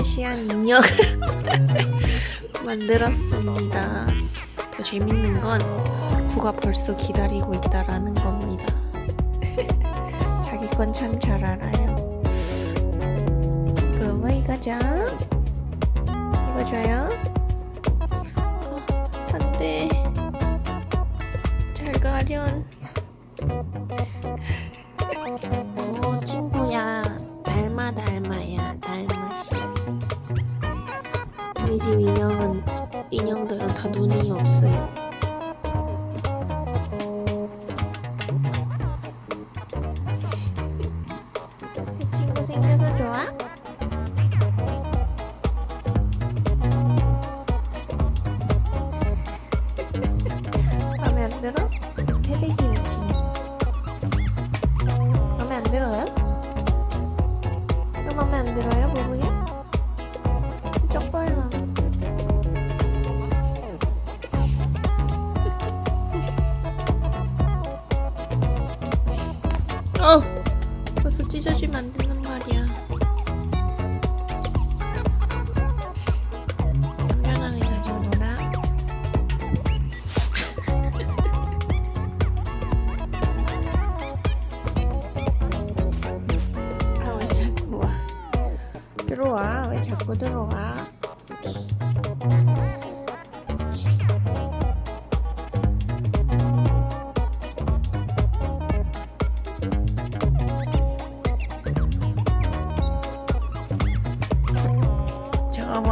달마시안 인형 만들었습니다. 더 재밌는 건 구가 벌써 기다리고 있다라는 겁니다. 자기 건 참 잘 알아요. 그럼 이거 자 이거 줘요? 어, 안 돼. 잘 가련 우리 집 인형은 인형들은 다 눈이 없어요 어! 벌써 찢어지면 안 된단 말이야. 안전하게 가지고 놀아. 아, 왜 자꾸 와? 들어와. 왜 자꾸 들어와?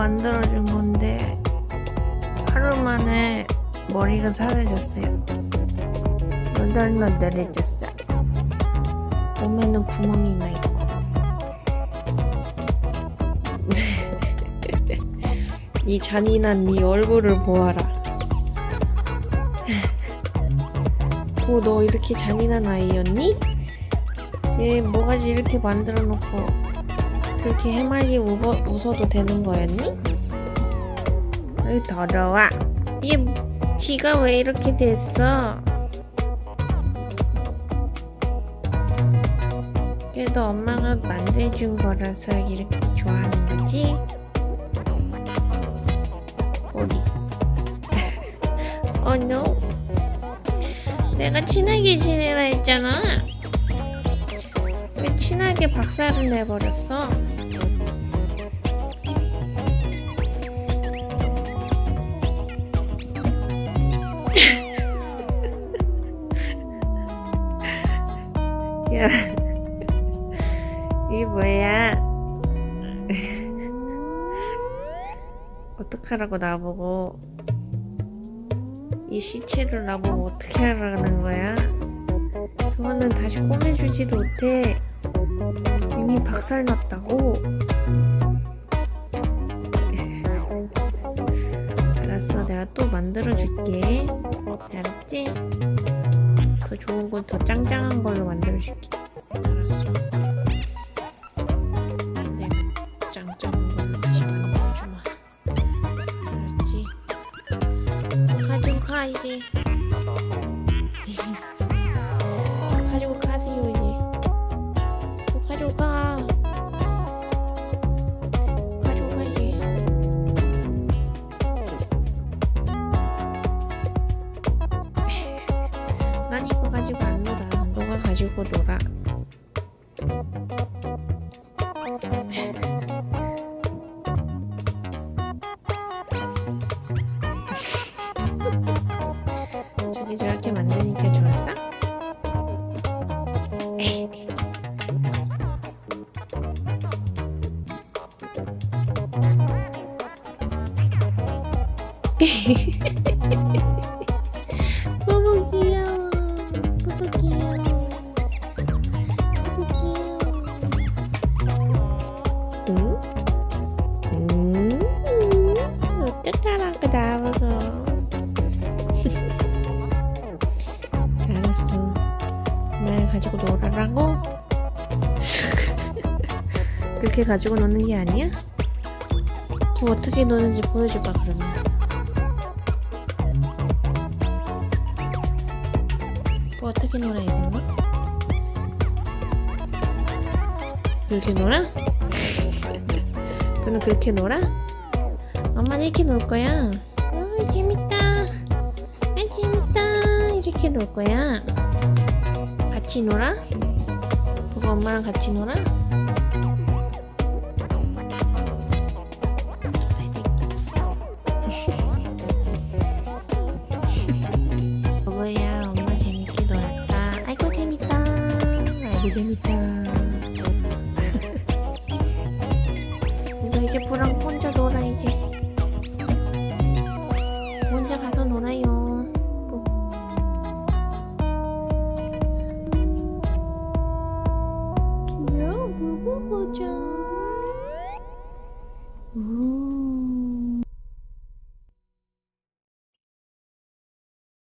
만들어준 건데 하루 만에 머리가 사라졌어요. 너덜너덜해졌어. 몸에는 구멍이 나 있고. 이 잔인한 네 얼굴을 보아라. 오, 너 이렇게 잔인한 아이였니? 얘 뭐가지 이렇게 만들어 놓고 그렇게 해맑게 웃어, 웃어도 되는 거였니? 으, 더러워. 얘 귀가 왜 이렇게 됐어? 그래도 엄마가 만들어준 거라서 이렇게 좋아하는 거지? 머리. oh no. 내가 친하게 지내라 했잖아. 왜 친하게 박살을 내버렸어? 야, 이게 뭐야? 어떡하라고 나보고 이 시체를 나보고 어떻게 하라는 거야? 그거는 다시 꼬매주지도 못해. 이미 박살났다고. 알았어, 내가 또 만들어줄게. 알았지? 더 좋은 건 더 짱짱한 걸로 만들어줄게. 알았어. 내가 짱짱한 걸로 다시 만들어주마. 알았지? 가지고 가 이제. 가 가지고 놀아. 저기 저렇게 만드니까 좋았어? 너무 놀아라고? 그렇게 가지고 노는 게 아니야? 뭐 어떻게 노는지 보여줘봐 그러면 뭐 어떻게 놀아 이거? 그렇게 놀아? 너는 그렇게 놀아? 엄마는 이렇게 놀 거야. 어, 재밌다. 아, 재밌다. 이렇게 놀 거야. 같이 놀아? 그거 엄마랑 같이 놀아? 재밌다. 이거 이제 혼자 我将